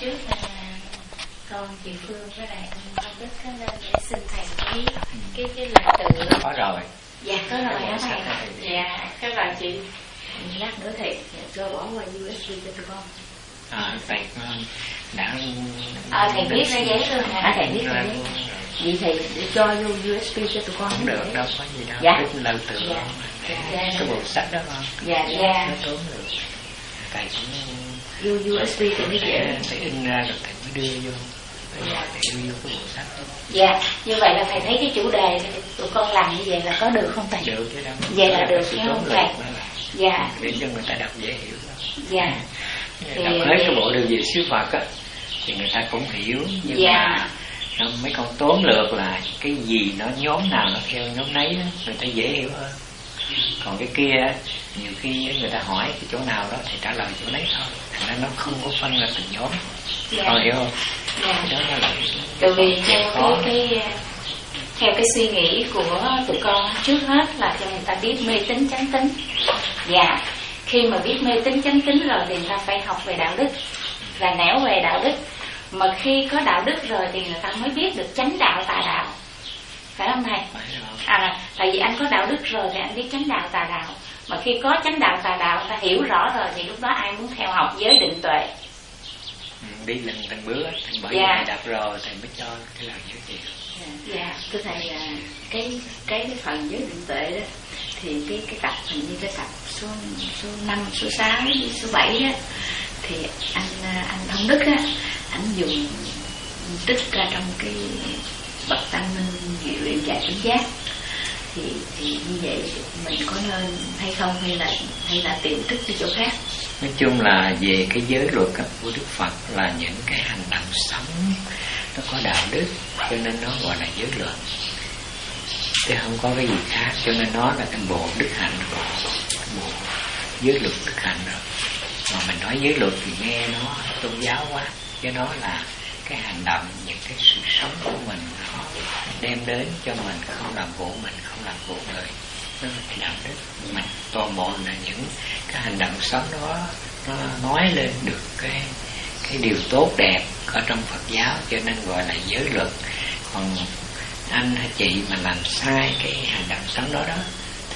trước à, con chị Phương với lại Công Đức có lên để xin thầy cái cái cái lời tự. Có rồi. Dạ có rồi hả Có thầy. rồi. dạ có rồi chị. Lát nữa thầy cho bỏ qua USB cho tụi con. À, thầy đã à, thầy viết ra giấy luôn hả? À, thầy ra giấy. rồi. vậy thầy cho vô USB cho tụi con không được đâu có gì đâu. Dạ. cái lời tự. Dạ. Dạ. cái bộ sách đó không dạ dạ. Nó tốn được. Thầy cũng vô USB thì mới dễ phải, in ra rồi thầy mới đưa vô. Dạ. thầy đưa vô cái bộ sách đó. dạ như vậy là thầy thấy cái chủ đề thì tụi con làm như vậy là có được không thầy? Được chứ đâu. Vậy là được chứ không thầy? dạ. để cho người ta đọc dễ hiểu dạ. Thì- đọc hết cái bộ đường về siêu Phật á thì người ta cũng hiểu. Nhưng Dạ. mà nó mấy con tóm lược là cái gì nó nhóm nào nó theo nhóm nấy đó, người ta dễ hiểu hơn. Còn cái kia nhiều khi người ta hỏi cái chỗ nào đó thì trả lời chỗ đấy thôi ra nó không có phân ra từng nhóm dạ con hiểu không dạ đó là Tại vì theo khó. cái, cái theo cái suy nghĩ của tụi con trước hết là cho người ta biết mê tín chánh tín. Dạ, khi mà biết mê tín chánh tín rồi thì người ta phải học về đạo đức và nẻo về đạo đức. Mà khi có đạo đức rồi thì người ta mới biết được chánh đạo tà đạo. Phải không thầy? À, tại vì anh có đạo đức rồi thì anh biết chánh đạo tà đạo. Mà khi có chánh đạo tà đạo ta hiểu rõ rồi thì lúc đó ai muốn theo học giới định tuệ. Ừ, đi lần từng bước thì bởi Dạ. đọc rồi thầy mới cho cái lời giới thiệu Dạ. thưa thầy là cái cái cái phần giới định tuệ đó thì cái cái tập hình như cái tập số số năm số sáu số bảy á thì anh à, anh thông đức á anh dùng tích ra trong cái bậc tăng minh diệu luyện giải tỉnh giác thì thì như vậy mình có nên hay không? Hay là hay là tìm thức đi chỗ khác? Nói chung là về cái giới luật của đức phật là những cái hành động sống nó có đạo đức, cho nên nó gọi là giới luật. Chứ không có cái gì khác, cho nên nó là cái bộ đức hạnh rồi cái bộ giới luật đức hạnh rồi mà mình nói giới luật thì nghe nó tôn giáo quá, chứ nó là cái hành động, những cái sự sống của mình nó đem đến cho mình, không làm khổ mình, không làm khổ người. Đó là cái đạo đức mình. Toàn bộ là những cái hành động sống đó, nó nói lên được cái cái điều tốt đẹp ở trong Phật giáo, cho nên gọi là giới luật. Còn anh hay chị mà làm sai cái hành động sống đó đó,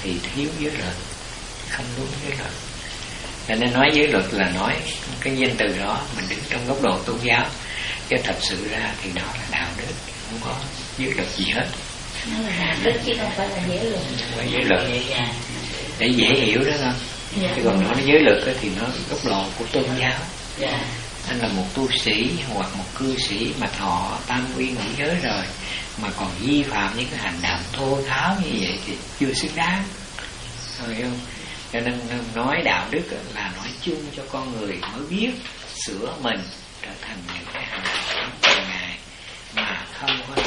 thì thiếu giới luật, không đúng giới luật. Cho nên nói giới luật là nói cái danh từ đó, mình đứng trong góc độ tôn giáo. Chứ thật sự ra thì đó là đạo đức, không có giới luật gì hết. Nó là đạo đức chứ không phải là giới luật. phải giới luật để dễ hiểu đó không chứ còn nói giới luật thì nó góc độ của tôn giáo. Anh là một tu sĩ hoặc một cư sĩ mà thọ tam quy ngũ giới rồi mà còn vi phạm những cái hành động thô tháo như vậy thì chưa xứng đáng. Hiểu không? Cho nên nói đạo đức là nói chung cho con người mới biết sửa mình trở thành những cái hành động của ngài mà không có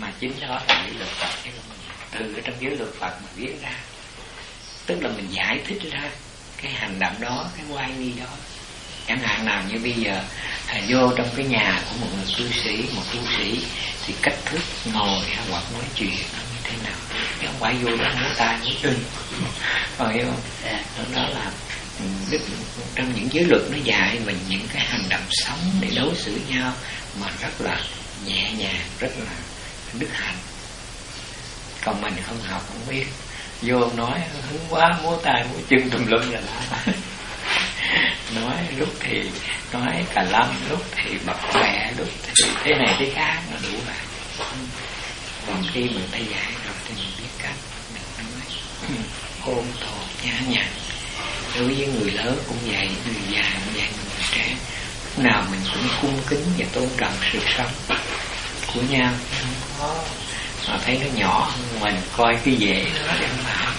mà chính đó là giới luật Phật chứ không từ ở trong giới luật Phật mà viết ra. Tức là mình giải thích ra cái hành động đó cái quay nghi đó. Chẳng hạn nào như bây giờ thầy vô trong cái nhà của một người cư sĩ một tu sĩ thì cách thức ngồi hoặc nói chuyện nó như thế nào? Chứ không phải vô đó múa tay múa chân. Còn hiểu không? Đó, đó là ừ, đức trong những giới luật nó dạy mình những cái hành động sống để đối xử nhau mà rất là nhẹ nhàng rất là đức hạnh. Còn mình không học không biết. Vô nói hứng quá múa tay múa chân tùm lum là lá nói lúc thì nói cả lâm, lúc thì bập bẹ lúc thì thế này thế khác nó đủ rồi. còn khi mình thấy dạy rồi thì mình biết cách mình nói. Ôn tồn nhã nhặn. Đối với người lớn cũng vậy người già cũng vậy người trẻ. Lúc nào mình cũng cung kính và tôn trọng sự sống của nhau không mà thấy nó nhỏ hơn mình, coi cái dễ nó đem vào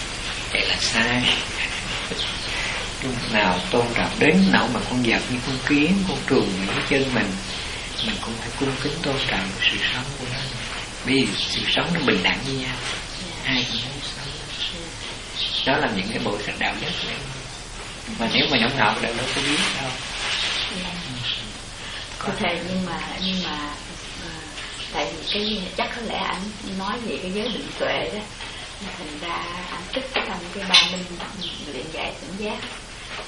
vậy là sai lúc nào tôn trọng đến nỗi mà con vật như con kiến, con trùng những cái chân mình mình cũng phải cung kính tôn trọng sự sống của nó. Vì sự sống nó bình đẳng với nhau, ai cũng muốn sống. Đó là những cái bộ sách đạo đức này mà nếu mà nhóm học đâu đâu có biết đâu. Có thể nhưng mà nhưng mà tại vì cái chắc có lẽ anh nói về cái giới định tuệ đó. Thành ra anh tích trong cái ba minh luyện giải tỉnh giác.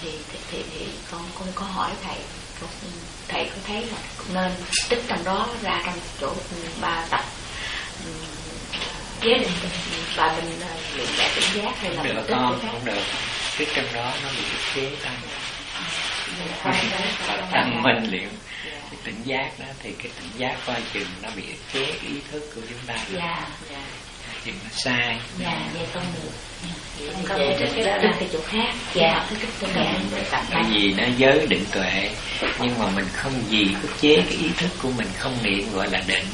Thì thì, thì, thì con con có hỏi thầy thầy có thấy là nên tích trong đó ra trong chỗ ba tập chế định ba bên luyện đại tỉnh giác hay là được con không được. Tích trong đó nó bị chế tăng tăng minh luyện cái tỉnh giác đó thì cái tỉnh giác coi chừng nó bị ức chế ý thức của chúng ta dạ dạ. Chừng nó sai. Dạ vậy không được. Không có cái chỗ khác. Dạ. Cái cái gì nó giới định tuệ nhưng mà mình không gì ức chế cái ý thức của mình không niệm gọi là định.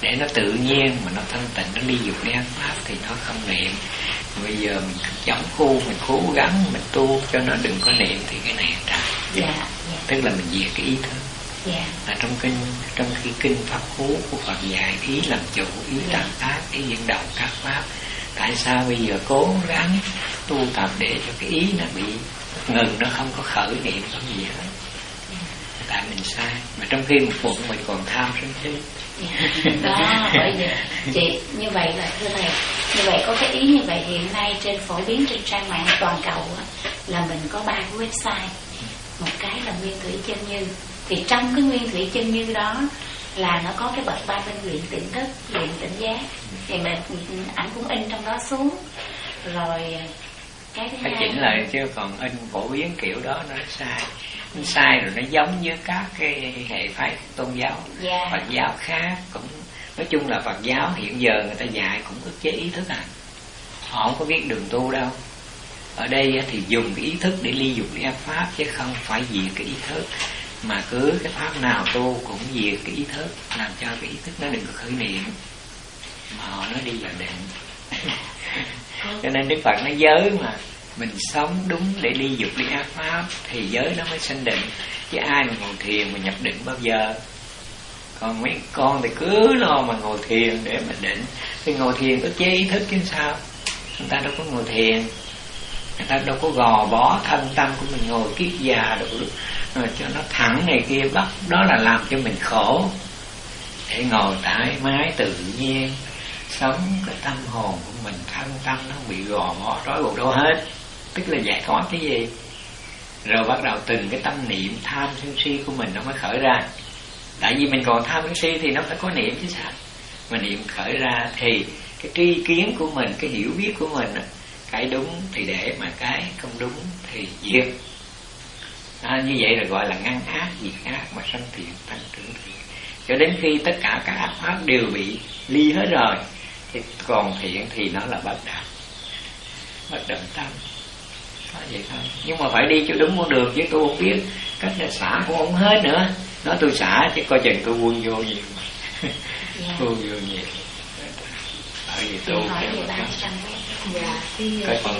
Để nó tự nhiên mà nó thanh tịnh nó đi dục đi ăn pháp thì nó không niệm. Bây giờ mình chống khu mình cố gắng mình tu cho nó đừng có niệm thì cái này ra dạ, dạ. tức là mình diệt cái ý thức dạ. là trong kinh trong khi kinh pháp cú của Phật dạy ý làm chủ ý dạ. làm tác ý dẫn động các pháp tại sao bây giờ cố gắng tu tập để cho cái ý nó bị ngừng nó không có khởi niệm không gì hết? Tại mình sai. Mà trong khi một bụng mình còn tham sân si. Đó bởi vì chị như vậy là thưa thầy như vậy có cái ý như vậy hiện nay trên phổ biến trên trang mạng toàn cầu là mình có ba cái website. Một cái là nguyên thủy chân như thì trong cái nguyên thủy chân như đó là nó có cái bậc ba bên luyện tỉnh thức luyện tỉnh giác. Thì mình ảnh cũng in trong đó xuống. Rồi cái thứ phải chỉnh lại chứ còn in phổ biến kiểu đó nó sai. Nó sai rồi nó giống với các cái hệ phái tôn giáo. Yeah. Dạ. Phật giáo khác cũng nói chung là Phật giáo hiện giờ người ta dạy cũng ức chế ý thức à. Họ không có biết đường tu đâu. Ở đây thì dùng cái ý thức để ly dục ly pháp chứ không phải diệt cái ý thức mà cứ cái pháp nào tu cũng diệt cái ý thức làm cho cái ý thức nó đừng có khởi niệm. Mà họ nói đi vào định. Cho nên đức phật nói giới mà mình sống đúng để ly dục ly ác pháp thì giới nó mới sanh định. Chứ ai mà ngồi thiền mà nhập định bao giờ? Còn mấy con thì cứ lo mà ngồi thiền để mà định. Thì ngồi thiền có chế ý thức chứ sao? Người ta đâu có ngồi thiền ta đâu có gò bó thân tâm của mình ngồi kiết già đủ rồi cho nó thẳng này kia, bắt đó là làm cho mình khổ. Để ngồi thoải mái tự nhiên, sống cái tâm hồn của mình, thân tâm nó bị gò bó trói buộc đâu hết. Tức là giải thoát cái gì? Rồi bắt đầu từng cái tâm niệm tham sân si của mình nó mới khởi ra. Tại vì mình còn tham sân si thì nó phải có niệm chứ sao? Mà niệm khởi ra thì cái tri kiến của mình, cái hiểu biết của mình cái đúng thì để mà cái không đúng thì diệt. À, như vậy là gọi là ngăn ác diệt ác mà sanh thiện tăng trưởng thiện cho đến khi tất cả các ác pháp đều bị ly hết rồi thì còn thiện thì nó là bất động. Bất động tâm. Có vậy thôi. Nhưng mà phải đi cho đúng con đường chứ tôi không biết cách là xả cũng không hết nữa. Nói tôi xả chứ coi chừng tôi quân vô nhiều. Yeah. Dạ. quân vô nhiều. Bởi vì tôi hỏi về ba trăm dạ cái cái, cái,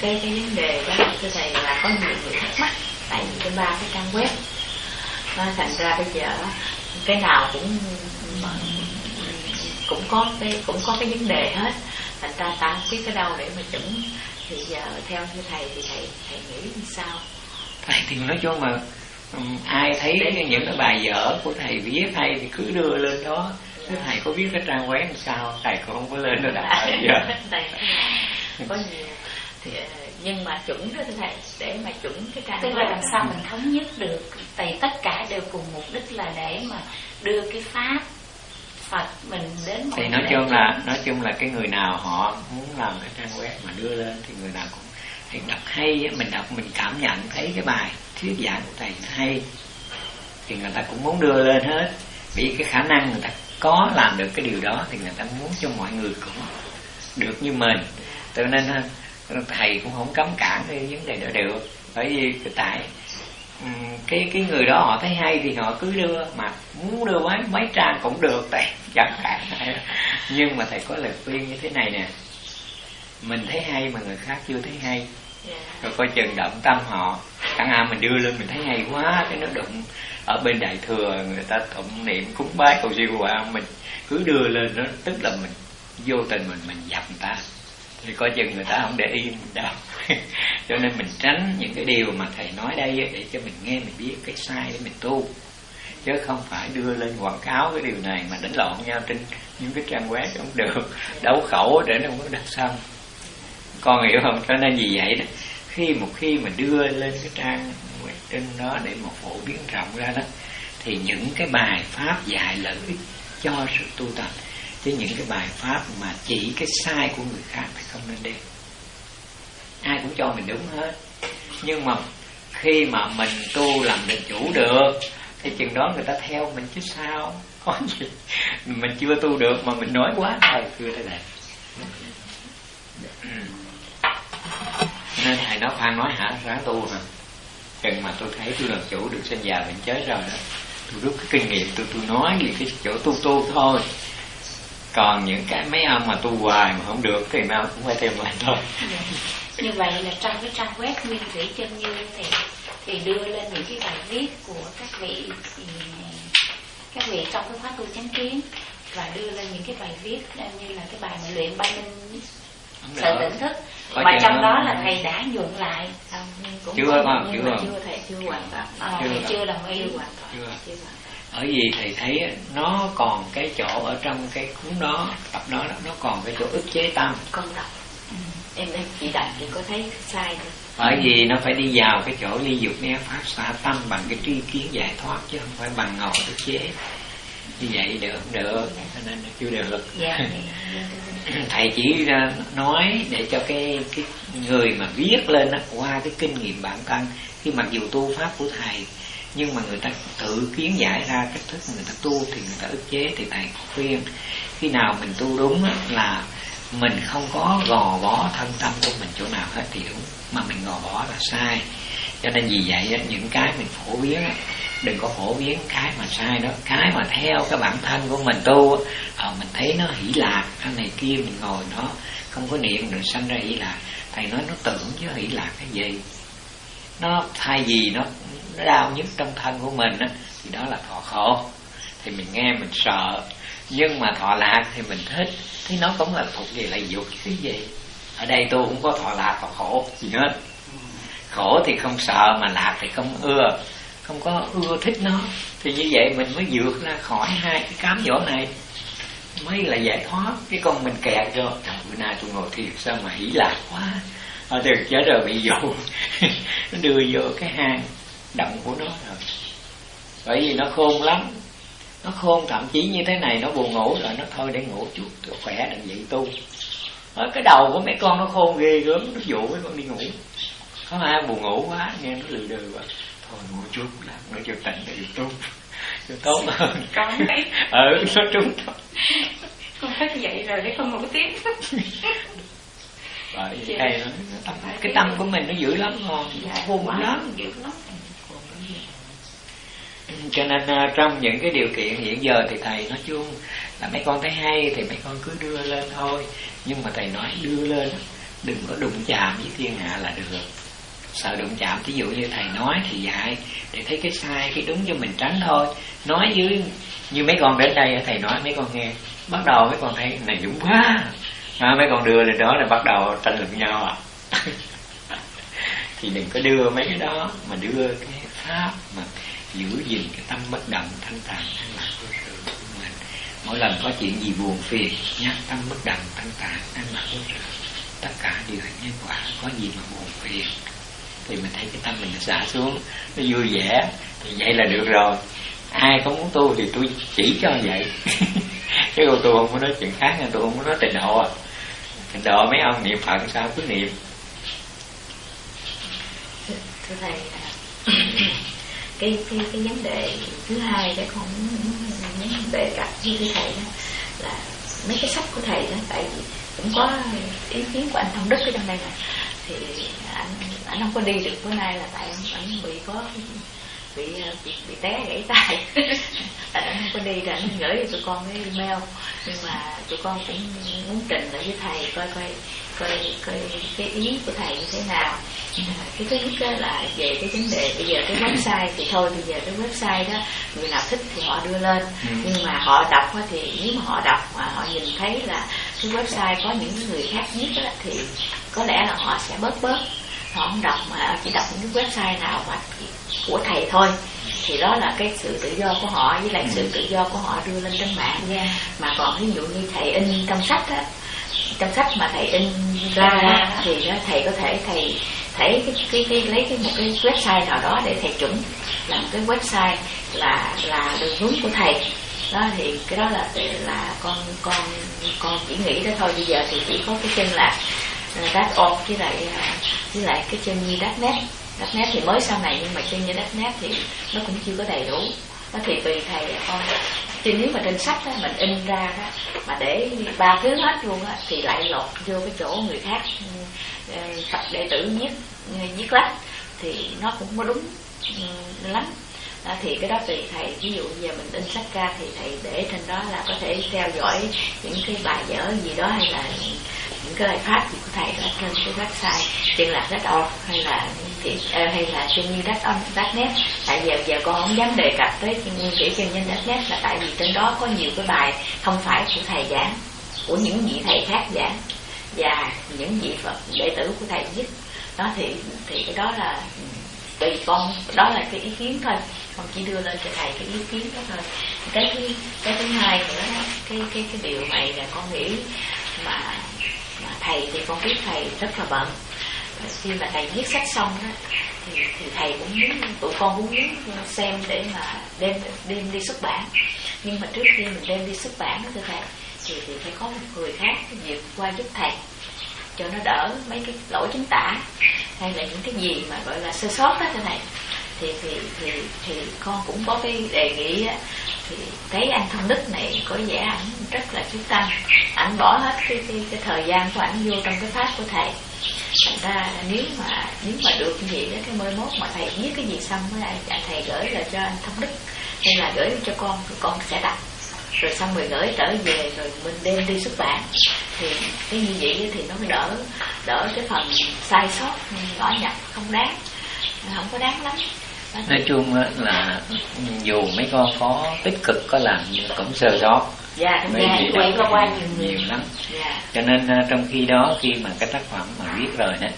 cái cái vấn đề đó thưa thầy là có nhiều người thắc mắc tại vì cái ba cái trang web. Nó thành ra bây giờ cái nào cũng cũng có cái cũng có cái vấn đề hết. Thành ra ta không biết cái đâu để mà chuẩn. Thì giờ theo như thầy thì thầy thầy nghĩ như sao? Thầy thì nói chung mà um, ai thấy những cái bài vở của thầy viết hay thì cứ đưa lên đó. Thế thầy có biết cái trang web sao? Thầy cũng không có lên đó đã giờ có nhiều. Thì ờ, nhưng mà chuẩn đó thầy để mà chuẩn cái trang tức là làm sao mình thống nhất được tại tất cả đều cùng mục đích là để mà đưa cái pháp Phật mình đến thì nói chung là nói chung là cái người nào họ muốn làm cái trang web mà đưa lên thì người nào cũng thì đọc hay mình đọc mình cảm nhận thấy cái bài thuyết giảng của thầy nó hay thì người ta cũng muốn đưa lên hết. Vì cái khả năng người ta có làm được cái điều đó thì người ta muốn cho mọi người cũng được như mình cho nên thầy cũng không cấm cản cái vấn đề đó được. Bởi vì tại cái cái người đó họ thấy hay thì họ cứ đưa mà muốn đưa mấy mấy trang cũng được tại chẳng hạn nhưng mà thầy có lời khuyên như thế này nè. Mình thấy hay mà người khác chưa thấy hay. Dạ. rồi coi chừng động tâm họ. Chẳng hạn mình đưa lên mình thấy hay quá cái nó đụng ở bên đại thừa người ta tụng niệm cúng bái cầu siêu quả mình cứ đưa lên nó tức là mình vô tình mình mình dập người ta thì coi chừng người ta không để yên mình đâu. Cho nên mình tránh những cái điều mà thầy nói đây để cho mình nghe, mình biết cái sai để mình tu. Chứ không phải đưa lên quảng cáo cái điều này mà đánh lộn nhau trên những cái trang web không được. Đấu khẩu để nó không có đặt xong. Con hiểu không? Cho nên vì vậy đó, khi một khi mà đưa lên cái trang trên đó để mà phổ biến rộng ra đó, thì những cái bài pháp dạy lợi ích cho sự tu tập chứ những cái bài pháp mà chỉ cái sai của người khác thì không nên đem. Ai cũng cho mình đúng hết. Nhưng mà khi mà mình tu làm được chủ được, thì chừng đó người ta theo mình chứ sao? Có gì? Mình chưa tu được mà mình nói quá thôi chưa thế này ừ. nên thầy nói khoan nói, hả? Ráng tu hả? Chừng mà tôi thấy tôi làm chủ được, sinh già bệnh chết rồi đó, tôi rút cái kinh nghiệm tôi tôi nói về cái chỗ tu tu thôi còn những cái mấy ông mà tu hoài mà không được thì nào cũng phải theo mình thôi. Dạ. như vậy là trong cái trang web nguyên thủy chân như thì thì đưa lên những cái bài viết của các vị các vị trong cái khóa tu chánh kiến và đưa lên những cái bài viết như là cái bài mà luyện ba minh sự tỉnh thức. Có mà trong đó là thầy đã nhuận lại. Không, cũng chưa không chưa chưa thầy chưa hoàn toàn. À, chưa, chưa đồng ý. Chưa hoàn toàn. Chưa. chưa ở vì thầy thấy nó còn cái chỗ ở trong cái cuốn đó tập đó nó còn cái chỗ ức chế tâm. Con đọc. Ừ. em em chỉ đọc thì có thấy sai thôi bởi vì nó phải đi vào cái chỗ ly dục né pháp xả tâm bằng cái tri kiến giải thoát chứ không phải bằng ngồi ức chế. Như vậy được không được? Cho nên là chưa được. Dạ, thầy chỉ nói để cho cái cái người mà viết lên đó, qua cái kinh nghiệm bản thân. Khi mặc dù tu pháp của thầy nhưng mà người ta tự kiến giải ra cách thức người ta tu thì người ta ức chế thì thầy khuyên, khi nào mình tu đúng là mình không có gò bó thân tâm của mình chỗ nào hết thì đúng, mà mình gò bó là sai. Cho nên vì vậy những cái mình phổ biến đừng có phổ biến cái mà sai đó. Cái mà theo cái bản thân của mình tu ờ, mình thấy nó hỷ lạc, cái này kia mình ngồi nó không có niệm được sanh ra hỷ lạc. Thầy nói nó tưởng chứ hỷ lạc cái gì? Nó thay vì nó nó đau nhất trong thân của mình á, thì đó là thọ khổ. Thì mình nghe mình sợ. Nhưng mà thọ lạc thì mình thích. Thì nó cũng là thuộc về lại dục. Cái gì? Ở đây tôi cũng có thọ lạc thọ khổ gì hết. Khổ thì không sợ mà lạc thì không ưa. Không có ưa thích nó. Thì như vậy mình mới vượt ra khỏi hai cái cám dỗ này. Mới là giải thoát. Cái con mình kẹt rồi trời bữa nay tôi ngồi thiệt sao mà hỉ lạc quá. Ở được chết rồi bị dụ. Nó đưa vô cái hang động của nó rồi. Bởi vì nó khôn lắm. Nó khôn thậm chí như thế này nó buồn ngủ rồi nó thôi để ngủ chút khỏe đừng dậy tu ở cái đầu của mấy con nó khôn ghê gớm nó dụ mấy con đi ngủ. Có ai buồn ngủ quá nghe nó lừ đừ quá. Thôi ngủ chút làm nó cho tỉnh để được tốt cho tốt hơn. Con thấy. Ừ nó trúng thôi. Con thức dậy rồi để con ngủ tiếp. Bởi vì đây nó, tâm, cái tâm của mình nó dữ lắm ngon dạ, khôn lắm. dữ lắm cho nên uh, trong những cái điều kiện hiện giờ thì thầy nói chung là mấy con thấy hay thì mấy con cứ đưa lên thôi. Nhưng mà thầy nói đưa lên đừng có đụng chạm với thiên hạ là được. Sợ đụng chạm ví dụ như thầy nói thì dạy để thấy cái sai cái đúng cho mình tránh thôi. Nói dưới như mấy con đến đây thầy nói mấy con nghe bắt đầu mấy con thấy này dũng quá. À, mấy con đưa lên đó là bắt đầu tranh luận nhau à. Thì đừng có đưa mấy cái đó mà đưa cái pháp mà giữ gìn cái tâm bất động, thanh thản an lạc vô sự của mình. Mỗi lần có chuyện gì buồn phiền, nhắc tâm bất động, thanh thản an lạc vô sự, tất cả đều là nhân quả. Có gì mà buồn phiền, thì mình thấy cái tâm mình nó xả xuống, nó vui vẻ, thì vậy là được rồi. Ai có muốn tu thì tôi chỉ cho vậy. Chứ còn tôi không có nói chuyện khác nha tôi không có nói tình độ à. Tình độ mấy ông niệm phật sao cứ niệm? Thưa thầy à, cái cái cái vấn đề thứ hai để con vấn đề cặp với thầy đó là mấy cái sách của thầy đó tại vì cũng có ý kiến của anh thông đức ở trong đây này thì anh anh không có đi được bữa nay là tại anh, anh bị có bị bị, bị té gãy tay. Tại anh không có đi thì anh gửi cho tụi con cái email. Nhưng mà tụi con cũng muốn trình lại với thầy coi coi coi coi cái ý của thầy như thế nào. Cái thứ nhất là về cái vấn đề bây giờ cái website thì thôi bây giờ cái website đó người nào thích thì họ đưa lên. Ừ. nhưng mà họ đọc thì nếu mà họ đọc mà họ nhìn thấy là cái website có những người khác viết đó, thì có lẽ là họ sẽ bớt bớt họ không đọc mà chỉ đọc những cái website nào mà của thầy thôi. Thì đó là cái sự tự do của họ với lại ừ. sự tự do của họ đưa lên trên mạng. Yeah. mà còn ví dụ như thầy in trong sách á trong sách mà thầy in ra thì đó, thầy có thể thầy thấy cái, cái, cái lấy cái một cái website nào đó để thầy chuẩn làm cái website là là đường hướng của thầy. Đó thì cái đó là là con con con chỉ nghĩ đó thôi. Bây giờ thì chỉ có cái chân là đát ôm với lại à, với lại cái chân như đát nét đát nét thì mới sau này nhưng mà chân như đát nét thì nó cũng chưa có đầy đủ. Nó thì tùy thầy con chứ nếu mà trên sách đó, mình in ra đó, mà để ba thứ hết luôn á, thì lại lột vô cái chỗ người khác ờ, tập đệ tử viết ờ, viết lách thì nó cũng có đúng ừ, lắm. Đó, thì cái đó tùy thầy. Ví dụ giờ mình in sách ra thì thầy để trên đó là có thể theo dõi những cái bài vở gì đó hay là những cái bài pháp gì của thầy ở trên cái website trên lạc đất org hay là ờ, hay là trên như đất on đất net tại giờ giờ con không dám đề cập tới nguyên kỹ trên nhân đất net là tại vì trên đó có nhiều cái bài không phải của thầy giảng của những vị thầy khác giảng và những vị phật đệ tử của thầy viết. Đó thì thì cái đó là ừ, tùy con đó là cái ý kiến thôi. Con chỉ đưa lên cho thầy cái ý kiến đó thôi. Cái cái, cái thứ hai nữa cái cái cái điều này là con nghĩ mà thầy thì con biết thầy rất là bận. Khi mà thầy viết sách xong đó, thì, thì thầy cũng muốn tụi con cũng muốn xem để mà đem đem đi xuất bản. Nhưng mà trước khi mình đem đi xuất bản đó thưa thầy thì thì phải có một người khác vượt qua giúp thầy cho nó đỡ mấy cái lỗi chính tả hay là những cái gì mà gọi là sơ sót đó thưa thầy thì thì thì thì con cũng có cái đề nghị á thì thấy anh thông đức này có vẻ ảnh rất là chú tâm ảnh bỏ hết cái, cái cái thời gian của ảnh vô trong cái pháp của thầy. Thành ra nếu mà nếu mà được như vậy đó cái mới mốt mà thầy viết cái gì xong với anh thầy gửi lại cho anh thông đức hay là gửi cho con thì con sẽ đọc. Rồi xong rồi gửi trở về rồi mình đem đi xuất bản. Thì cái như vậy thì nó mới đỡ đỡ cái phần sai sót nhỏ nhặt không đáng không có đáng lắm nói chung là dù mấy con có tích cực có làm nhưng cũng sơ sót dạ đúng dạ, quay qua qua nhiều, nhiều lắm dạ. cho nên à, trong khi đó khi mà cái tác phẩm mà viết rồi đó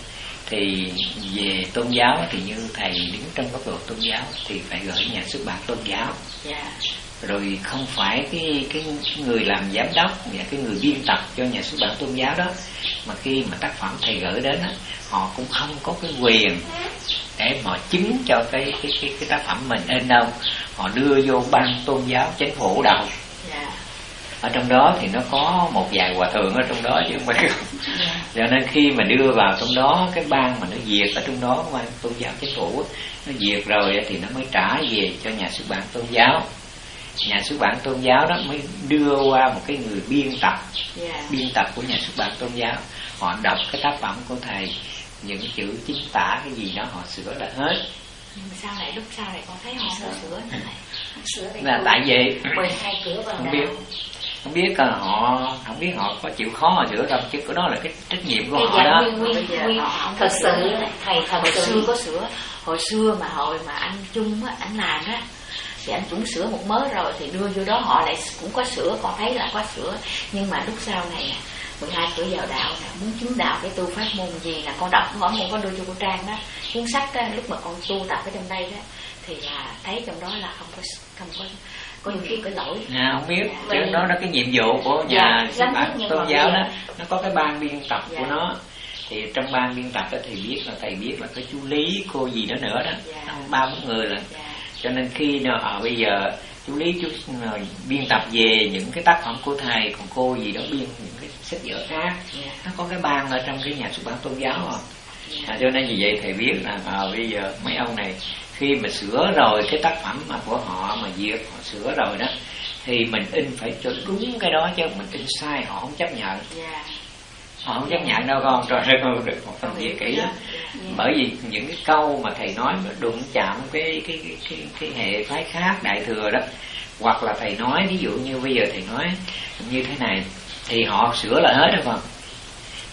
thì về tôn giáo thì như thầy đứng trong góc độ tôn giáo thì phải gửi nhà xuất bản tôn giáo yeah. Rồi không phải cái cái người làm giám đốc và cái người biên tập cho nhà xuất bản tôn giáo đó mà khi mà tác phẩm thầy gửi đến đó, họ cũng không có cái quyền để mà chứng cho cái cái cái, cái tác phẩm mình in đâu. Họ đưa vô ban tôn giáo chính phủ đầu. Yeah ở trong đó thì nó có một vài hòa thượng ở trong đó chứ không phải không. Cho nên khi mà đưa vào trong đó cái ban mà nó diệt ở trong đó ban tôn giáo chính phủ nó diệt rồi thì nó mới trả về cho nhà xuất bản tôn giáo nhà xuất bản tôn giáo đó mới đưa qua một cái người biên tập. Yeah. biên tập của nhà xuất bản tôn giáo. Họ đọc cái tác phẩm của thầy những chữ chính tả cái gì đó họ sửa lại hết. Nhưng mà sau này lúc sau này con thấy họ sửa sửa sửa là tại vì 12 cửa vào không biết. Không biết là họ không biết họ có chịu khó mà sửa đâu chứ cái đó là cái trách nhiệm của họ đó. nguyên, nguyên, nguyên, thật sự thầy thật hồi xưa có sửa. Hồi xưa mà hồi mà anh chung á anh làm á thì anh cũng sửa một mớ rồi thì đưa vô đó họ lại cũng có sửa còn thấy là có sửa. Nhưng mà lúc sau này 12 cửa vào đạo là muốn chứng đạo cái tu pháp môn gì là con đọc hỏi con có đưa cho cô trang đó. Cuốn sách đó, lúc mà con tu tập ở trong đây đó thì là thấy trong đó là không có không có có nhiều khi có lỗi. À, không biết. Chứ đó là cái nhiệm vụ của nhà dạ, bản tôn giáo đó. Nó có cái ban biên tập dạ. của nó. Thì trong ban biên tập đó thì biết là thầy biết là cái chú lý cô gì đó nữa đó. Dạ. ba bốn người là dạ. Cho nên khi nào ở bây giờ chú lý chú ờ, biên tập về những cái tác phẩm của thầy còn cô gì đó biên những cái sách vở khác yeah. Dạ. nó có cái ban ở trong cái nhà xuất bản tôn giáo à. Yeah. à cho nên vì vậy thầy biết là à, bây giờ mấy ông này khi mà sửa rồi cái tác phẩm mà của họ mà duyệt họ sửa rồi đó thì mình in phải cho đúng cái đó chứ mình in sai họ không chấp nhận yeah. Họ không chấp nhận đâu con trời ơi con được một phần viết kỹ lắm. Bởi vì những cái câu mà thầy nói mà đụng chạm cái cái cái cái, cái hệ phái khác đại thừa đó hoặc là thầy nói ví dụ như bây giờ thầy nói như thế này thì họ sửa lại hết rồi không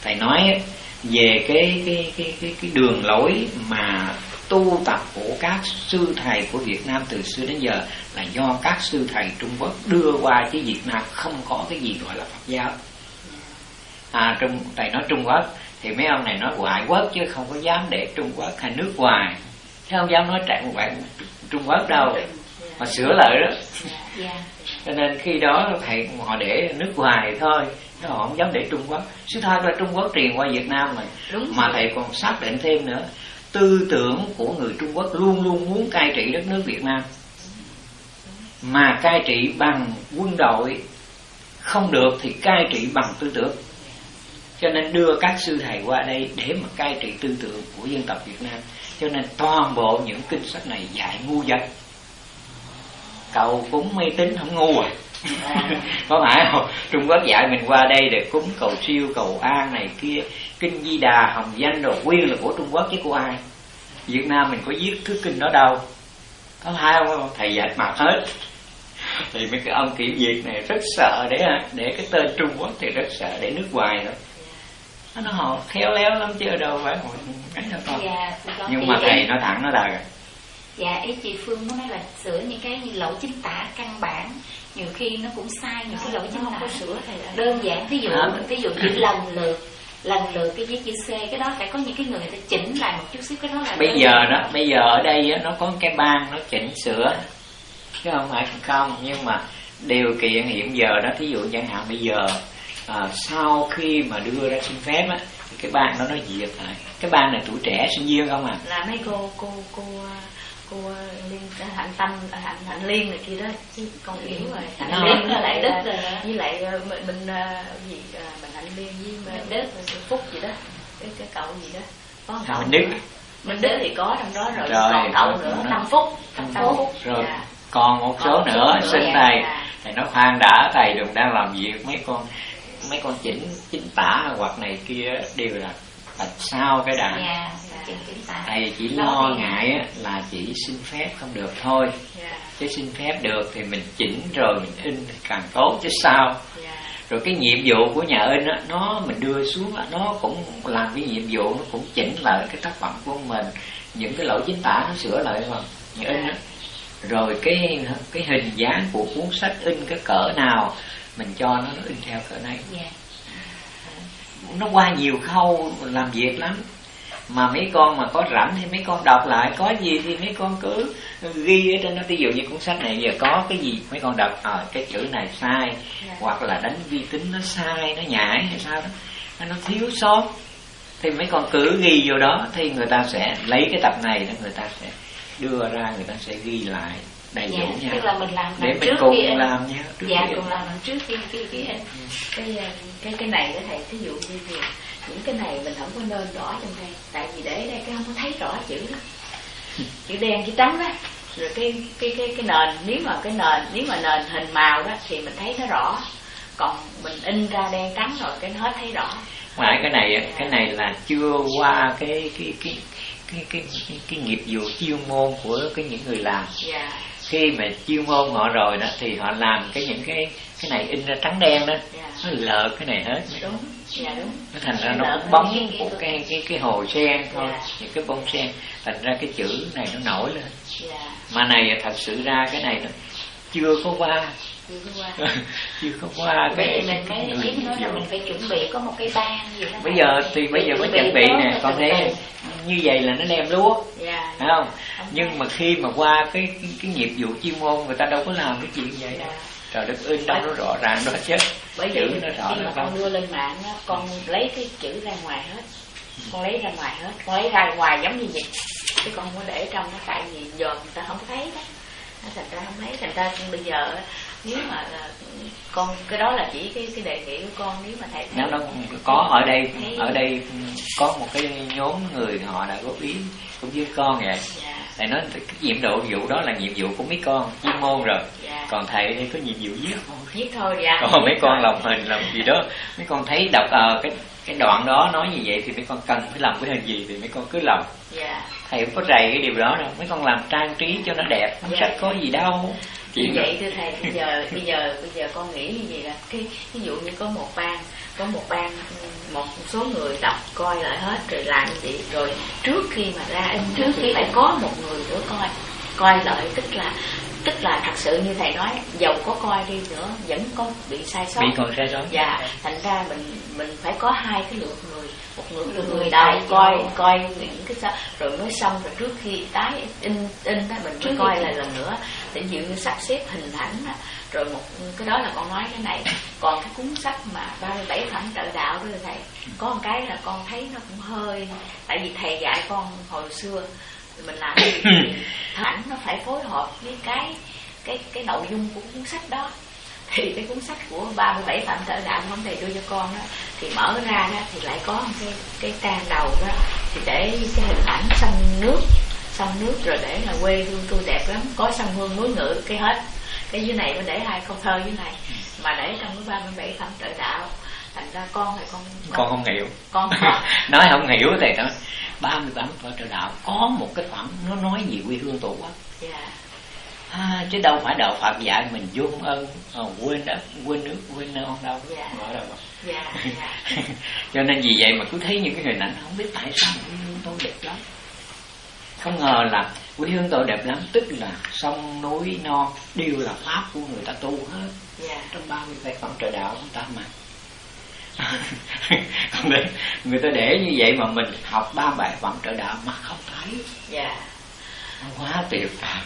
thầy nói về cái cái cái cái cái đường lối mà tu tập của các sư thầy của Việt Nam từ xưa đến giờ là do các sư thầy Trung Quốc đưa qua chứ Việt Nam không có cái gì gọi là Phật giáo. À Trung thầy nói Trung Quốc thì mấy ông này nói ngoại quốc chứ không có dám để Trung Quốc hay nước ngoài. Chứ không dám nói trạng ngoại Trung Quốc đâu. Mà sửa lại đó. Cho nên khi đó thầy họ để nước ngoài thôi họ không dám để Trung Quốc sự thật là Trung Quốc truyền qua Việt Nam mà Đúng mà thầy còn xác định thêm nữa tư tưởng của người Trung Quốc luôn luôn muốn cai trị đất nước Việt Nam mà cai trị bằng quân đội không được thì cai trị bằng tư tưởng cho nên đưa các sư thầy qua đây để mà cai trị tư tưởng của dân tộc Việt Nam. Cho nên toàn bộ những kinh sách này dạy ngu dân. Cầu cúng mê tín không ngu à. Có phải không? Trung quốc dạy mình qua đây để cúng cầu siêu cầu an này kia kinh di đà hồng danh đồ. Nguyên là của trung quốc chứ của ai? Việt nam mình có viết thứ kinh đó đâu? Có hai không? Thầy dạy mặt hết. Thì mấy cái ông kiểm duyệt này rất sợ để để cái tên trung quốc thì rất sợ để nước ngoài nữa nó họ khéo léo lắm chứ đâu phải một cái đâu con. Dạ, nhưng mà thầy nó thẳng nó đời dạ ý chị phương nó nói là sửa những cái lỗi chính tả căn bản. Nhiều khi nó cũng sai nhiều cái lỗi chính tả. sửa thầy đơn giản ví dụ ví dụ chỉ lần lượt lần lượt cái viết chữ C cái đó phải có những cái người ta chỉnh lại một chút xíu cái đó là bây giờ đó bây giờ ở đây nó có cái ban nó chỉnh sửa. Chứ không phải không nhưng mà điều kiện hiện giờ đó thí dụ chẳng hạn bây giờ à, sau khi mà đưa ra xin phép á thì cái ban đó nó duyệt lại cái ban này tuổi trẻ sinh viên không à là mấy cô cô cô cô liên hạnh tâm hạnh hạnh liên này kia đó. Chứ con hiểu rồi. Hạnh ừ. liên với lại đức rồi với lại ờ, mình mình ờ, gì ờ, mình hạnh liên với mình đức. phúc gì đó. Cái cái cậu gì đó. Có cậu đức. mình đức thì có trong đó rồi, rồi còn cậu nữa năm phút năm phút rồi dạ. còn một số còn nữa xin thầy. Thầy nói khoan đã thầy đừng đang làm việc mấy con mấy con chỉnh chỉnh tả hoặc này kia đều là bạch sao cái đàn. Yeah, thầy chỉ lo ngại. á, là chỉ xin phép không được thôi. Yeah. chứ xin phép được thì mình chỉnh rồi mình in thì càng tốt chứ sao. Yeah. rồi cái nhiệm vụ của nhà in á, nó mình đưa xuống á, nó cũng làm cái nhiệm vụ nó cũng chỉnh lại cái tác phẩm của mình. Những cái lỗi chính tả nó sửa lại mà nhà in á. Rồi cái cái hình dáng của cuốn sách in cái cỡ nào mình cho nó, nó in theo cỡ này. Yeah nó qua nhiều khâu làm việc lắm. Mà mấy con mà có rảnh thì mấy con đọc lại. Có gì thì mấy con cứ ghi ở trên nó ví dụ như cuốn sách này giờ có cái gì mấy con đọc à, cái chữ này sai yeah. Dạ. hoặc là đánh vi tính nó sai nó nhảy hay sao đó. Nó thiếu sót. Thì mấy con cứ ghi vô đó thì người ta sẽ lấy cái tập này đó người ta sẽ đưa ra người ta sẽ ghi lại đầy dạ, đủ nha. tức là mình làm để mình trước cùng khi làm nha. Trước dạ cùng làm trước khi khi khi in cái ờ, cái cái này đó thầy ví dụ như gì những cái này mình không có nên rõ trong đây. Tại vì để đây cái không có thấy rõ chữ đó. Chữ đen chữ trắng đó. Rồi cái cái cái cái nền nếu mà cái nền nếu mà nền hình màu đó thì mình thấy nó rõ. Còn mình in ra đen trắng rồi cái nó hết thấy rõ. Phải cái này cái này là chưa qua cái cái cái cái cái cái, cái nghiệp vụ chuyên môn của cái những người làm. Yeah. Dạ khi mà chuyên môn họ rồi đó thì họ làm cái những cái cái này in ra trắng đen đó. Yeah. Dạ. nó lợt cái này hết. Đúng. Dạ đúng. Nó thành ra nó bóng của cái cái cái hồ sen thôi. Yeah. những cái bông sen. Thành ra cái chữ này nó nổi lên. Yeah. mà này thật sự ra cái này nó chưa có qua. Chưa có qua. Cái mình mới biết nói là mình phải chuẩn bị có một cái ban gì đó. Bây giờ thì bây giờ mới chuẩn bị nè con thấy như vậy là nó đem lúa. Yeah. phải không nhưng mà khi mà qua cái cái, cái nghiệp vụ chuyên môn người ta đâu có làm cái chuyện vậy. Đâu trời đất ơi đâu nó rõ ràng đó chứ. Bởi chữ nó rõ khi mà con đưa lên mạng á con lấy cái chữ ra ngoài hết. Con lấy ra ngoài hết. Con lấy ra ngoài giống như vậy. Chứ con không có để trong nó tại vì giờ người ta không thấy đó. Thành ra không thấy. Thành ra bây giờ nếu mà con cái đó là chỉ cái cái đề nghị của con nếu mà thầy nếu nó có ở đây ở đây có một cái nhóm người họ đã góp ý cũng với con vậy. Dạ. Thầy nói cái nhiệm độ vụ đó là nhiệm vụ của mấy con chuyên môn rồi. Dạ. còn thầy thì có nhiệm vụ viết thôi viết thôi dạ còn mấy con làm hình làm gì đó. Mấy con thấy đọc uh, cái cái đoạn đó nói như vậy thì mấy con cần phải làm cái hình gì thì mấy con cứ làm. Yeah. thầy không có rầy cái điều đó đâu. Mấy con làm trang trí cho nó đẹp không yeah. sách có gì đâu. Như vậy thưa thầy bây giờ bây giờ bây giờ con nghĩ như vậy là cái ví dụ như có một ban có một ban một số người đọc coi lại hết rồi làm vậy rồi trước khi mà ra in trước khi phải có một người nữa coi coi lại. Tức là tức là thật sự như thầy nói dầu có coi đi nữa vẫn có bị sai sót. Bị còn sai sót. Dạ thành ra mình mình phải có hai cái lượt người một lượt người, người đầu coi coi những cái sao rồi mới xong rồi trước khi tái in in đó mình mới coi lại lần nữa. Để như sắp xếp hình ảnh rồi một cái đó là con nói cái này còn cái cuốn sách mà 37 phẩm trợ đạo đó là thầy có một cái là con thấy nó cũng hơi tại vì thầy dạy con hồi xưa mình làm gì ảnh nó phải phối hợp với cái cái cái nội dung của cuốn sách đó thì cái cuốn sách của 37 phạm trợ đạo không thầy đưa cho con đó thì mở ra đó thì lại có cái cái trang đầu đó thì để cái hình ảnh sông nước sông nước rồi để là quê hương tôi đẹp lắm có sông hương núi ngự cái hết. Cái dưới này mới để hai câu thơ dưới này mà để trong cái 37 phạm trợ đạo thành ra con thì con con, con không hiểu. Con nói không hiểu thầy nói ba mươi tám phật trợ đạo có một cái phẩm nó nói gì quê hương tổ quốc. Yeah. À, chứ đâu phải đạo Phật dạy mình vô ơn à, quên đất quên nước quên non đâu. Dạ. ở đâu dạ, dạ. cho nên vì vậy mà cứ thấy những cái hình ảnh không biết tại sao quê hương tôi đẹp lắm. Không ngờ là quê hương tôi đẹp lắm tức là sông núi non đều là pháp của người ta tu hết. Dạ. trong ba mươi bảy phẩm trợ đạo chúng ta mà. Người ta để như vậy mà mình học ba bài phẩm trợ đạo mà không thấy. Dạ. Quá tuyệt vời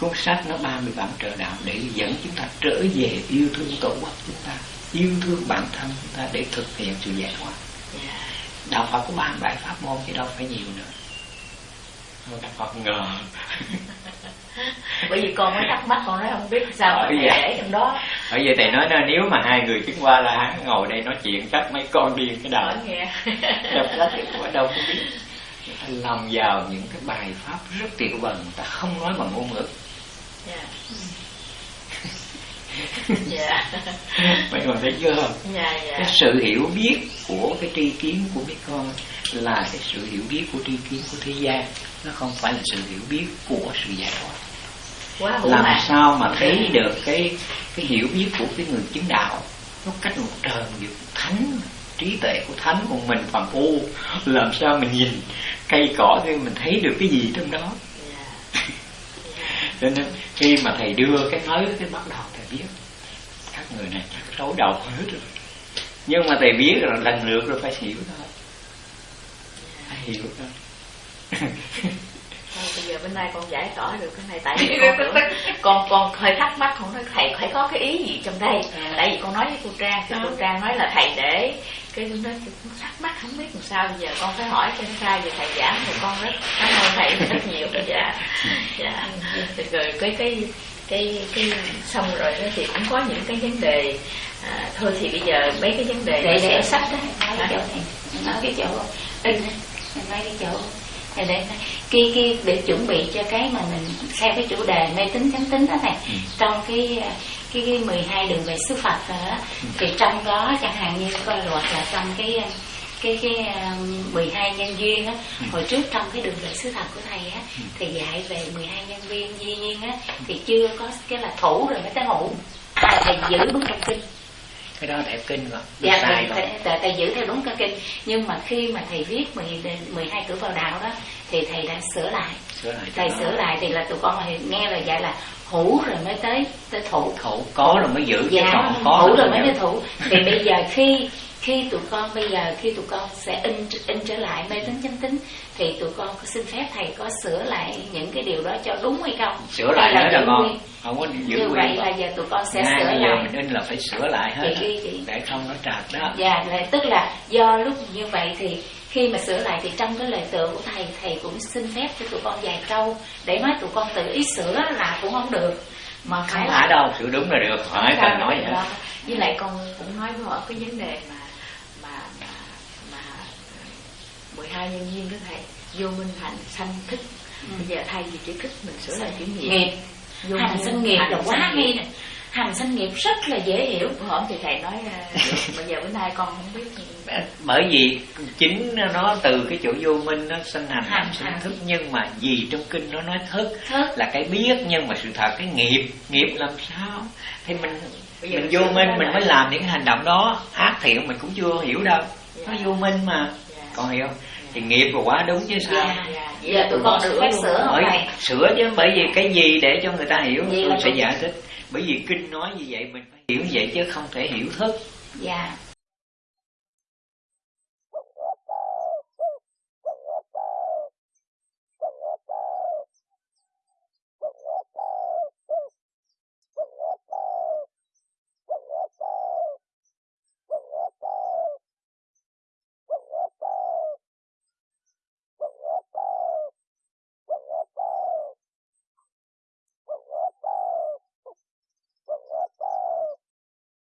cuốn sách nó ba mươi bản trợ đạo để dẫn chúng ta trở về yêu thương tổ quốc chúng ta yêu thương bản thân chúng ta để thực hiện sự giải thoát dạ. Đạo phật có ba mươi bảy pháp môn chứ đâu phải nhiều nữa. Thôi đạo phật ngờ. Bởi vì con mới thắc mắc con nói không biết sao mà Bởi thầy vậy. để trong đó. Bởi vậy thầy nói nếu mà hai người chứng qua là hắn ngồi đây nói chuyện chắc mấy con điên cái nghe. Đọc sách ở đâu không biết. Người ta lòng vào những cái bài pháp rất tiểu vần người ta không nói bằng ngôn ngữ dạ. Mấy con thấy chưa? Dạ dạ. Cái sự hiểu biết của cái tri kiến của mấy con là cái sự hiểu biết của tri kiến của thế gian. Nó không phải là sự hiểu biết của sự giải thoát. Hữu làm hạn sao mà thấy được cái cái hiểu biết của cái người chứng đạo? Nó cách một trời một thánh trí tuệ của thánh còn mình phàm phu. Làm sao mình nhìn cây cỏ thì mình thấy được cái gì trong đó? Dạ cho nên, khi mà thầy đưa cái mới cái bắt đầu, thầy biết. Các người này chắc rối đầu hết rồi. Nhưng mà thầy biết rồi lần lượt rồi phải hiểu thôi. Phải hiểu thôi. Thôi, bây giờ bên nay con giải tỏa được cái này tại vì con nữa. Con con hơi thắc mắc con nói thầy phải có cái ý gì trong đây? Tại vì con nói với cô Trang thì cô Trang nói là thầy để cái con thắc mắc không biết làm sao bây giờ con phải hỏi cho nó sai về thầy giảng thì con rất cảm ơn thầy rất nhiều. Dạ dạ. Rồi cái cái cái cái xong rồi đó thì cũng có những cái vấn đề à, thôi thì bây giờ mấy cái vấn đề để để sách đó. Nói cái chỗ này. Nói cái chỗ. In nói cái chỗ để để kia kia để chuẩn bị cho cái mà mình theo cái chủ đề mê tín chánh tín đó này Ừ. trong cái cái cái 12 đường về sư Phật đó thì trong đó chẳng hạn như coi luật là trong cái cái cái um, 12 nhân duyên á hồi trước trong cái đường về sứ thật của thầy á thì dạy về 12 nhân duyên duy nhiên á thì chưa có cái là thủ rồi mới tới hữu à, thầy giữ đúng trong kinh cái đó đẹp kinh rồi dạ sai rồi thầy, thầy, giữ theo đúng cái kinh. Nhưng mà khi mà thầy viết 10, 12 cửa vào đạo đó thì thầy đã sửa lại. Sửa lại thầy nó. sửa lại thì là tụi con nghe là dạy là hữu rồi mới tới tới thủ. Thủ có rồi mới giữ dạ còn có thủ rồi mới tới thủ. Thì bây giờ khi khi tụi con bây giờ khi tụi con sẽ in in trở lại mê tín chánh tín thì tụi con có xin phép thầy có sửa lại những cái điều đó cho đúng hay không? Sửa lại Hay nữa là ngon không có giữ như vậy là giờ tụi con sẽ Ngay sửa bây giờ lại. mình in là phải sửa lại hết Chị chị. để không nó trật đó. Dạ, là, tức là do lúc như vậy thì khi mà sửa lại thì trong cái lời tựa của thầy thầy cũng xin phép cho tụi con vài câu để nói tụi con tự ý sửa là cũng không được. Mà không phải phải đâu sửa đúng là được. Hỏi Dạ, cần nói dạ. vậy Đó. với lại con cũng nói với họ cái vấn đề mà mà mà, mà 12 nhân viên đó thầy vô minh hạnh sanh thức. Bây giờ thay vì chữ thức mình sửa lại chữ nghiệp. Nghiệp. Vô hành sinh nghiệp. là quá hay nè hành sinh nghiệp rất là dễ hiểu. Hổm thì thầy nói à, bây giờ bữa nay con không biết. Bởi vì chính nó từ cái chỗ vô minh nó sinh hành Hành, sinh thức. Nhưng mà gì trong kinh nó nói thức thức. là cái biết nhưng mà sự thật cái nghiệp. Nghiệp làm sao? Thì mình Bây giờ mình vô minh mình mới làm những cái hành động đó. Ác thiện mình cũng chưa hiểu đâu. Nó Dạ. vô minh mà. Dạ. con hiểu không? Thì nghiệp là quá đúng chứ sao? Dạ, dạ. giờ tụi con được phép sửa không thầy? sửa chứ bởi vì cái gì để cho người ta hiểu tôi sẽ giải thích bởi vì kinh nói như vậy mình phải hiểu vậy chứ không thể hiểu thức. Dạ.